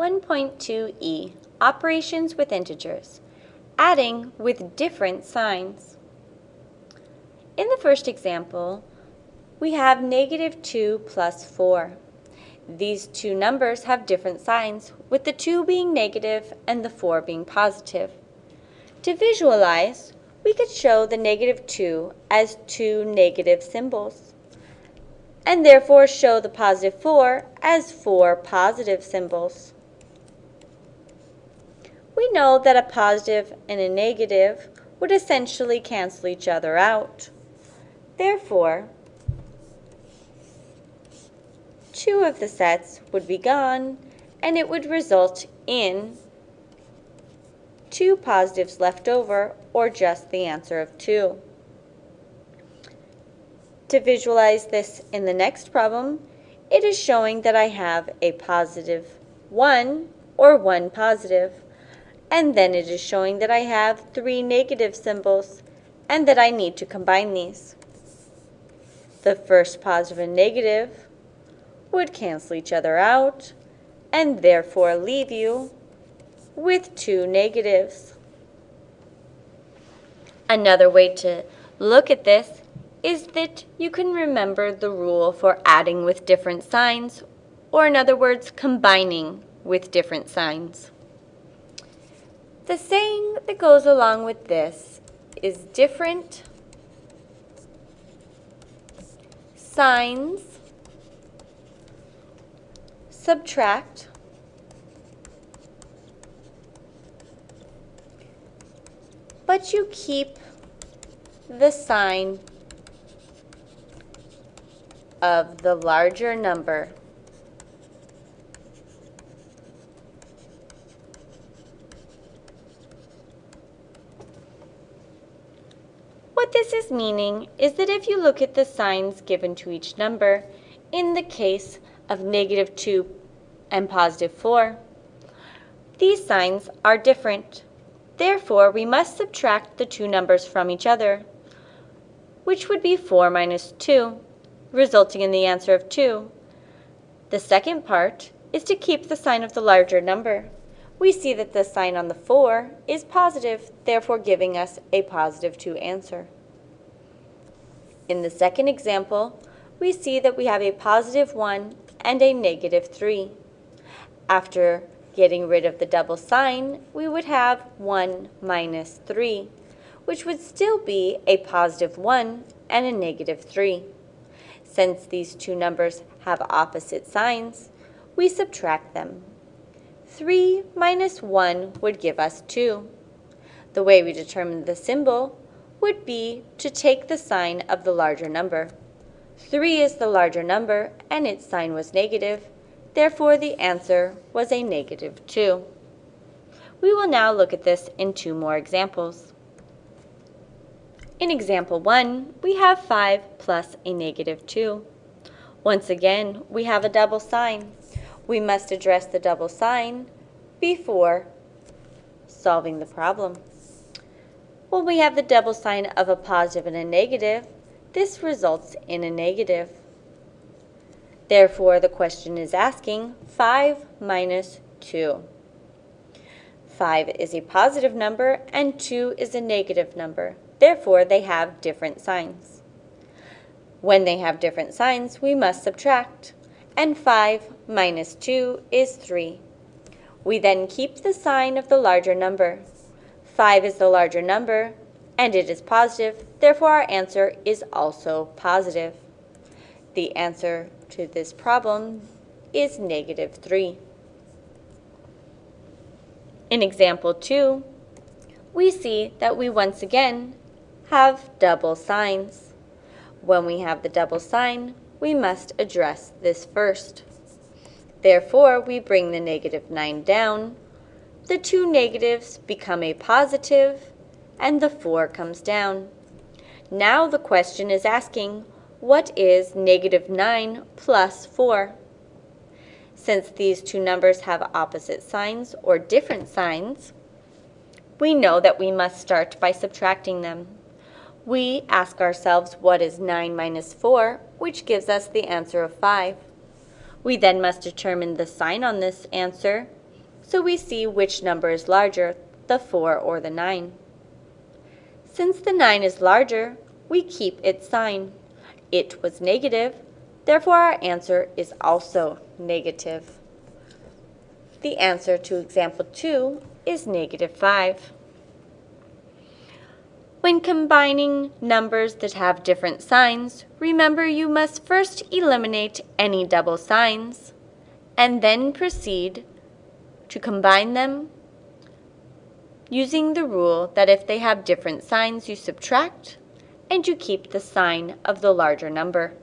1.2e, Operations with Integers, Adding with Different Signs. In the first example, we have negative 2 plus 4. These two numbers have different signs, with the 2 being negative and the 4 being positive. To visualize, we could show the negative 2 as two negative symbols, and therefore show the positive 4 as four positive symbols. We know that a positive and a negative would essentially cancel each other out. Therefore, two of the sets would be gone, and it would result in two positives left over, or just the answer of 2. To visualize this in the next problem, it is showing that I have a positive 1 or 1 positive, and then it is showing that I have three negative symbols and that I need to combine these. The first positive and negative would cancel each other out and therefore leave you with two negatives. Another way to look at this is that you can remember the rule for adding with different signs, or in other words, combining with different signs. The saying that goes along with this is different signs subtract but you keep the sign of the larger number. What this is meaning is that if you look at the signs given to each number, in the case of negative 2 and positive 4, these signs are different. Therefore, we must subtract the two numbers from each other, which would be 4 minus 2 resulting in the answer of 2. The second part is to keep the sign of the larger number. We see that the sign on the 4 is positive, therefore giving us a positive 2 answer. In the second example, we see that we have a positive 1 and a negative 3. After getting rid of the double sign, we would have 1 minus 3, which would still be a positive 1 and a negative 3. Since these two numbers have opposite signs, we subtract them. 3 minus 1 would give us 2. The way we determine the symbol would be to take the sign of the larger number. 3 is the larger number, and its sign was negative. Therefore, the answer was a negative 2. We will now look at this in two more examples. In example 1, we have 5 plus a negative 2. Once again, we have a double sign. We must address the double sign before solving the problem. When we have the double sign of a positive and a negative, this results in a negative. Therefore, the question is asking 5 minus 2. 5 is a positive number and 2 is a negative number. Therefore, they have different signs. When they have different signs, we must subtract. And 5 minus 2 is 3. We then keep the sign of the larger number. 5 is the larger number, and it is positive. Therefore, our answer is also positive. The answer to this problem is negative 3. In example 2, we see that we once again have double signs. When we have the double sign, we must address this first. Therefore, we bring the negative 9 down. The two negatives become a positive, and the 4 comes down. Now the question is asking, what is negative 9 plus 4? Since these two numbers have opposite signs or different signs, we know that we must start by subtracting them. We ask ourselves what is 9 minus 4, which gives us the answer of 5. We then must determine the sign on this answer, so we see which number is larger, the 4 or the 9. Since the 9 is larger, we keep its sign. It was negative, therefore our answer is also negative. The answer to example 2 is negative 5. When combining numbers that have different signs, remember you must first eliminate any double signs and then proceed to combine them using the rule that if they have different signs, you subtract and you keep the sign of the larger number.